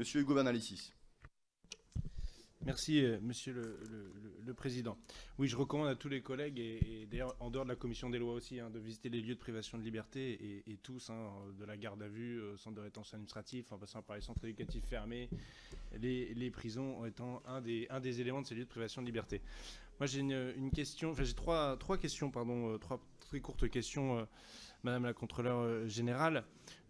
Monsieur Hugo Bernalicis. Merci, euh, Monsieur le, Président. Oui, je recommande à tous les collègues, et, d'ailleurs en dehors de la Commission des lois aussi, hein, de visiter les lieux de privation de liberté, et, tous, hein, de la garde à vue, au centre de rétention administratif, en passant par les centres éducatifs fermés, les, prisons étant un des, un des éléments de ces lieux de privation de liberté. Moi, j'ai une, question, enfin j'ai trois, trois questions, pardon, euh, trois très courtes questions, euh, Madame la Contrôleure Générale.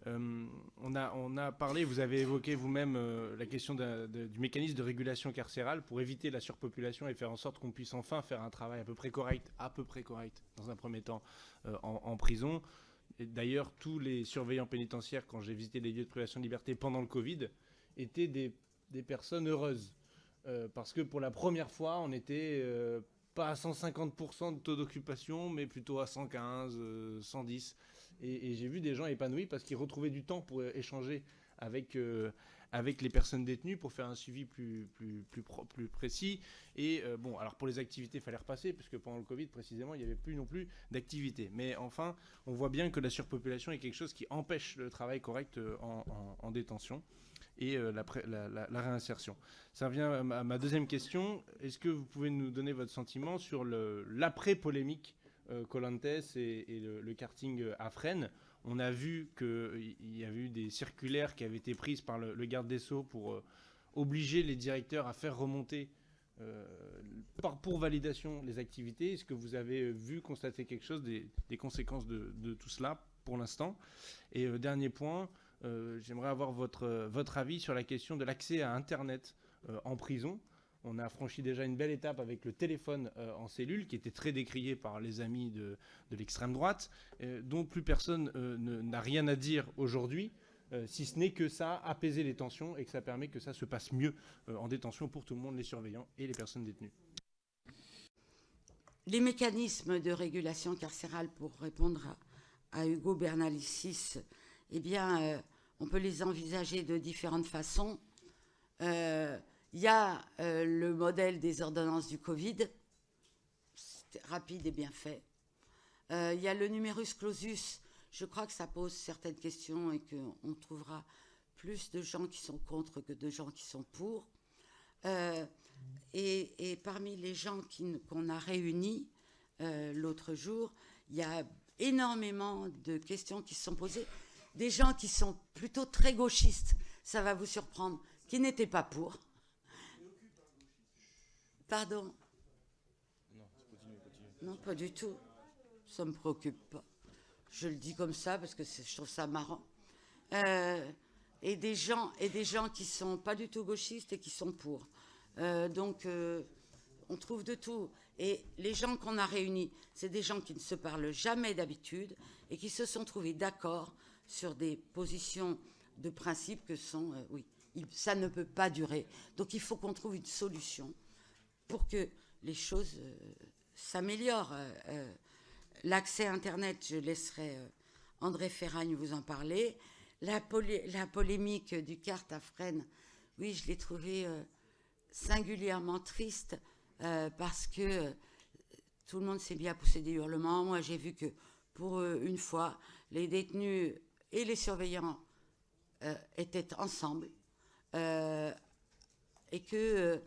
Euh, on, a, on a parlé, vous avez évoqué vous-même euh, la question du mécanisme de régulation carcérale pour éviter la surpopulation et faire en sorte qu'on puisse enfin faire un travail à peu près correct, à peu près correct, dans un premier temps, euh, en, prison. D'ailleurs, tous les surveillants pénitentiaires, quand j'ai visité les lieux de privation de liberté pendant le Covid, étaient des, des personnes heureuses. parce que pour la première fois, on était pas à 150% de taux d'occupation, mais plutôt à 115, 110. Et, j'ai vu des gens épanouis parce qu'ils retrouvaient du temps pour échanger avec, euh, avec les personnes détenues pour faire un suivi plus, plus, plus, précis. Et euh, bon, alors pour les activités, il fallait repasser, parce que pendant le Covid, précisément, il n'y avait plus non plus d'activités. Mais enfin, on voit bien que la surpopulation est quelque chose qui empêche le travail correct euh, en, détention et la, la, réinsertion. Ça revient à ma deuxième question. Est-ce que vous pouvez nous donner votre sentiment sur l'après-polémique euh, Colantes et, le, karting à Fresnes? On a vu qu'il y avait eu des circulaires qui avaient été prises par le, garde des Sceaux pour euh, obliger les directeurs à faire remonter euh, pour validation les activités. Est-ce que vous avez vu, constater quelque chose des, conséquences de, tout cela pour l'instant? Et dernier point, j'aimerais avoir votre, votre avis sur la question de l'accès à Internet en prison. On a franchi déjà une belle étape avec le téléphone euh, en cellule, qui était très décrié par les amis de, l'extrême droite, euh, dont plus personne euh, n'a rien à dire aujourd'hui, si ce n'est que ça a apaisé les tensions et que ça permet que ça se passe mieux en détention pour tout le monde, les surveillants et les personnes détenues. Les mécanismes de régulation carcérale, pour répondre à, Hugo Bernalicis, eh bien, on peut les envisager de différentes façons. Il y a euh, le modèle des ordonnances du Covid, rapide et bien fait. Euh, il y a le numerus clausus, je crois que ça pose certaines questions et qu'on trouvera plus de gens qui sont contre que de gens qui sont pour. Euh, et, parmi les gens qu'on a réunis l'autre jour, il y a énormément de questions qui se sont posées. Des gens qui sont plutôt très gauchistes, ça va vous surprendre, qui n'étaient pas pour. Pardon Non, pas du tout. Ça ne me préoccupe pas. Je le dis comme ça parce que je trouve ça marrant. Euh, et, des gens, et des gens qui sont pas du tout gauchistes et qui sont pour. Euh, donc, euh, on trouve de tout. Et les gens qu'on a réunis, c'est des gens qui ne se parlent jamais d'habitude et qui se sont trouvés d'accord sur des positions de principe que sont, oui, ça ne peut pas durer. Donc, il faut qu'on trouve une solution pour que les choses euh, s'améliorent. Euh, euh, l'accès Internet, je laisserai André Ferragne vous en parler. La, polémique du carte à Fresnes, oui, je l'ai trouvé singulièrement triste parce que tout le monde s'est bien poussé des hurlements. Moi, j'ai vu que pour une fois, les détenus et les surveillants étaient ensemble et que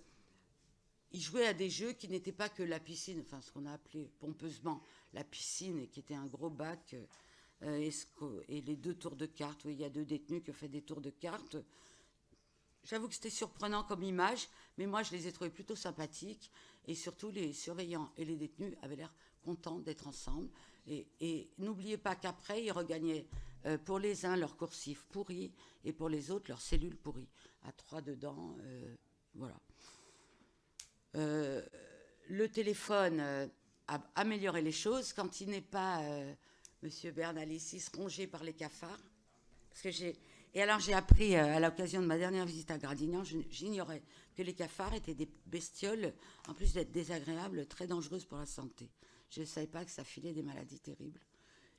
il jouait à des jeux qui n'étaient pas que la piscine, enfin ce qu'on a appelé pompeusement la piscine, et qui était un gros bac, euh, et, les deux tours de cartes, où il y a deux détenus qui ont fait des tours de cartes. J'avoue que c'était surprenant comme image, mais moi je les ai trouvés plutôt sympathiques, et surtout les surveillants et les détenus avaient l'air contents d'être ensemble. Et, n'oubliez pas qu'après, ils regagnaient euh, pour les uns leur coursif pourri, et pour les autres leur cellule pourrie, à trois dedans, euh, voilà. Euh, le téléphone euh, a amélioré les choses quand il n'est pas, Monsieur Bernalicis, rongé par les cafards. Parce que et alors j'ai appris à l'occasion de ma dernière visite à Gradignan, j'ignorais que les cafards étaient des bestioles, en plus d'être désagréables, très dangereuses pour la santé. Je ne savais pas que ça filait des maladies terribles.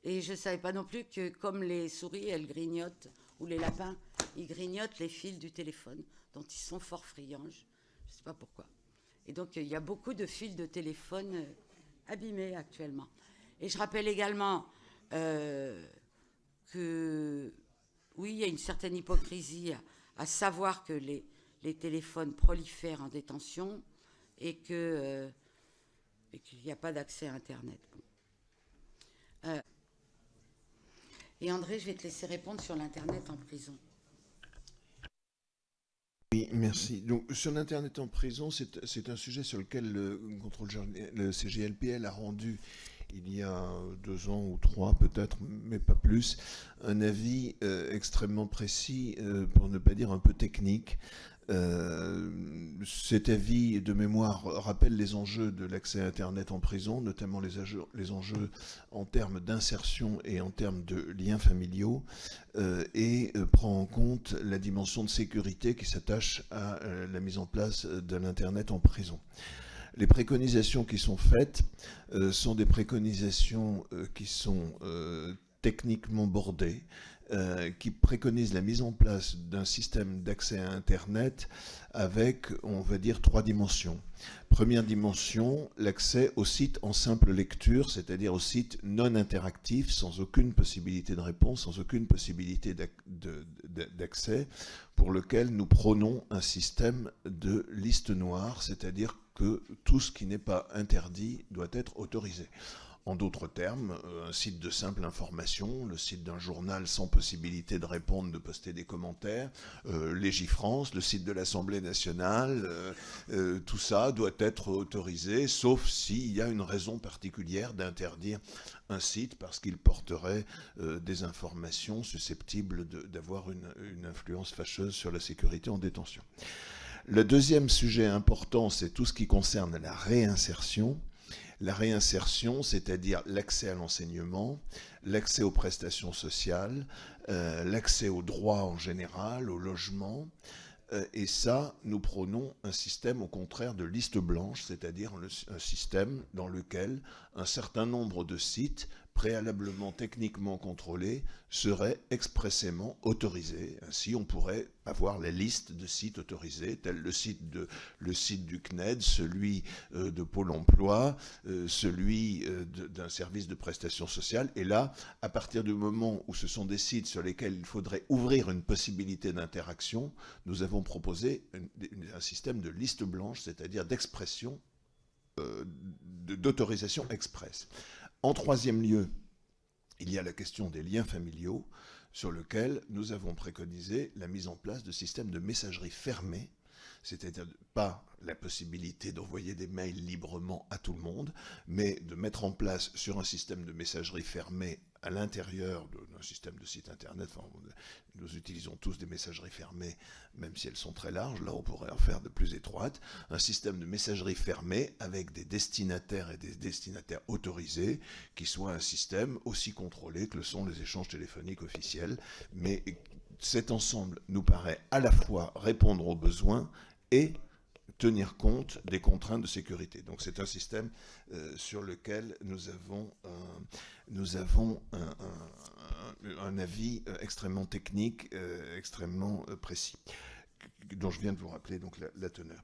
Et je ne savais pas non plus que comme les souris, elles grignotent, ou les lapins, ils grignotent les fils du téléphone, dont ils sont fort friands. Je ne sais pas pourquoi. Et donc, il y a beaucoup de fils de téléphone euh, abîmés actuellement. Et je rappelle également euh, que, oui, il y a une certaine hypocrisie à savoir que les, téléphones prolifèrent en détention et euh, qu'il n'y a pas d'accès à Internet. Euh, et André, je vais te laisser répondre sur l'Internet en prison. Oui, merci. Donc, sur l'Internet en prison, c'est un sujet sur lequel le, contrôle, le CGLPL a rendu il y a deux ans ou trois peut-être, mais pas plus, un avis euh, extrêmement précis, euh, pour ne pas dire un peu technique, euh, cet avis de mémoire rappelle les enjeux de l'accès à Internet en prison, notamment les, enjeux en termes d'insertion et en termes de liens familiaux, euh, et euh, prend en compte la dimension de sécurité qui s'attache à la mise en place de l'Internet en prison. Les préconisations qui sont faites sont des préconisations qui sont techniquement bordées, euh, qui préconise la mise en place d'un système d'accès à Internet avec, on va dire, trois dimensions. Première dimension, l'accès au site en simple lecture, c'est-à-dire au site non interactif, sans aucune possibilité de réponse, sans aucune possibilité d'accès, pour lequel nous prônons un système de liste noire, c'est-à-dire que tout ce qui n'est pas interdit doit être autorisé. En d'autres termes, euh, un site de simple information, le site d'un journal sans possibilité de répondre, de poster des commentaires, euh, Légifrance, le site de l'Assemblée nationale, euh, tout ça doit être autorisé, sauf s'il y a une raison particulière d'interdire un site parce qu'il porterait des informations susceptibles d'avoir une influence fâcheuse sur la sécurité en détention. Le deuxième sujet important, c'est tout ce qui concerne la réinsertion la réinsertion, c'est-à-dire l'accès à l'enseignement, l'accès aux prestations sociales, euh, l'accès aux droits en général, au logement. Euh, et ça, nous prônons un système au contraire de liste blanche, c'est-à-dire un système dans lequel un certain nombre de sites préalablement techniquement contrôlés serait expressément autorisé. Ainsi, on pourrait avoir la liste de sites autorisés, tel le site, du CNED, celui euh, de Pôle emploi, euh, celui euh, d'un service de prestation sociale. Et là, à partir du moment où ce sont des sites sur lesquels il faudrait ouvrir une possibilité d'interaction, nous avons proposé un système de liste blanche, c'est-à-dire d'expression, d'autorisation express. En troisième lieu, il y a la question des liens familiaux, sur lequel nous avons préconisé la mise en place de systèmes de messagerie fermés, c'est-à-dire pas la possibilité d'envoyer des mails librement à tout le monde, mais de mettre en place sur un système de messagerie fermée à l'intérieur d'un système de site internet, nous utilisons tous des messageries fermées, même si elles sont très larges, là on pourrait en faire de plus étroites, un système de messagerie fermée avec des destinataires et des destinataires autorisés, qui soit un système aussi contrôlé que le sont les échanges téléphoniques officiels, mais cet ensemble nous paraît à la fois répondre aux besoins et tenir compte des contraintes de sécurité. Donc c'est un système euh, sur lequel nous avons, nous avons un, avis euh, extrêmement technique, euh, extrêmement précis, dont je viens de vous rappeler donc la, teneur.